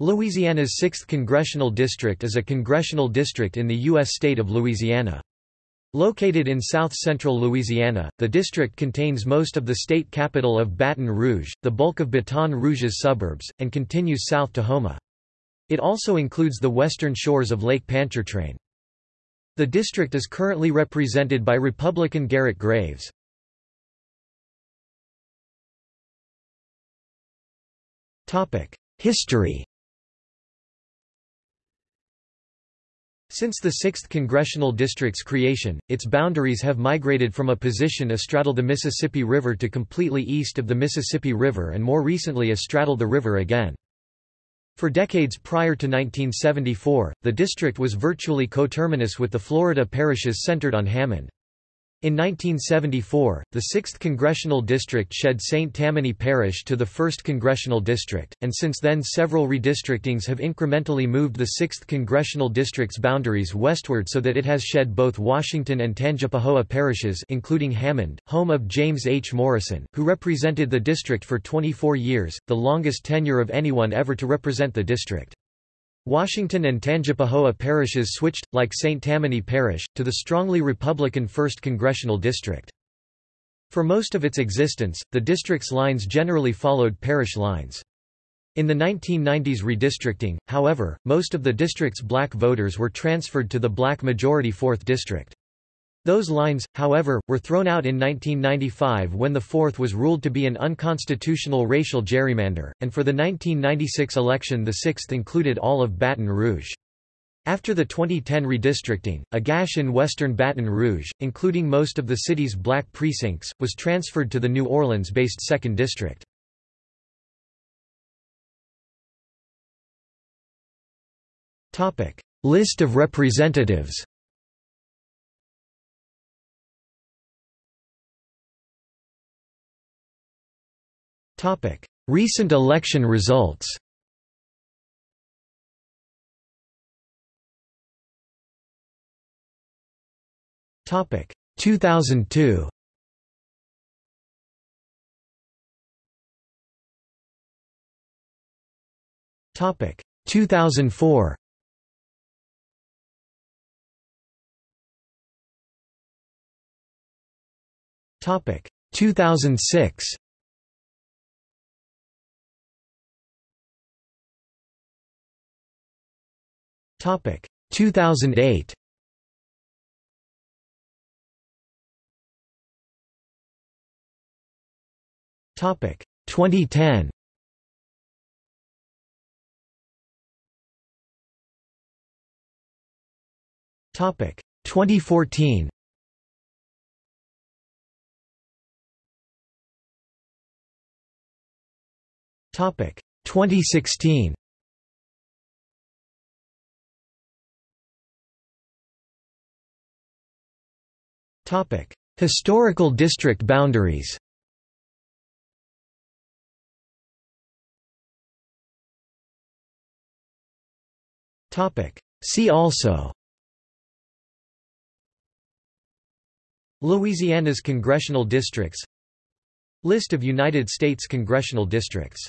Louisiana's 6th Congressional District is a congressional district in the U.S. state of Louisiana. Located in south-central Louisiana, the district contains most of the state capital of Baton Rouge, the bulk of Baton Rouge's suburbs, and continues south to Houma. It also includes the western shores of Lake Pontchartrain. The district is currently represented by Republican Garrett Graves. History Since the 6th Congressional District's creation, its boundaries have migrated from a position astraddle the Mississippi River to completely east of the Mississippi River and more recently astraddle the river again. For decades prior to 1974, the district was virtually coterminous with the Florida parishes centered on Hammond. In 1974, the 6th Congressional District shed St. Tammany Parish to the 1st Congressional District, and since then several redistrictings have incrementally moved the 6th Congressional District's boundaries westward so that it has shed both Washington and Tangipahoa parishes including Hammond, home of James H. Morrison, who represented the district for 24 years, the longest tenure of anyone ever to represent the district. Washington and Tangipahoa parishes switched, like St. Tammany Parish, to the strongly Republican 1st Congressional District. For most of its existence, the district's lines generally followed parish lines. In the 1990s redistricting, however, most of the district's black voters were transferred to the black majority 4th District. Those lines, however, were thrown out in 1995 when the 4th was ruled to be an unconstitutional racial gerrymander, and for the 1996 election the 6th included all of Baton Rouge. After the 2010 redistricting, a gash in western Baton Rouge, including most of the city's black precincts, was transferred to the New Orleans-based 2nd District. List of representatives Recent election results. Topic. 2002 Topic. 2004 Topic. 2006 Topic. 2008 Topic. 2010 Topic. 2014 Topic. 2016 Historical district boundaries. See also. Louisiana's congressional districts List of United States congressional districts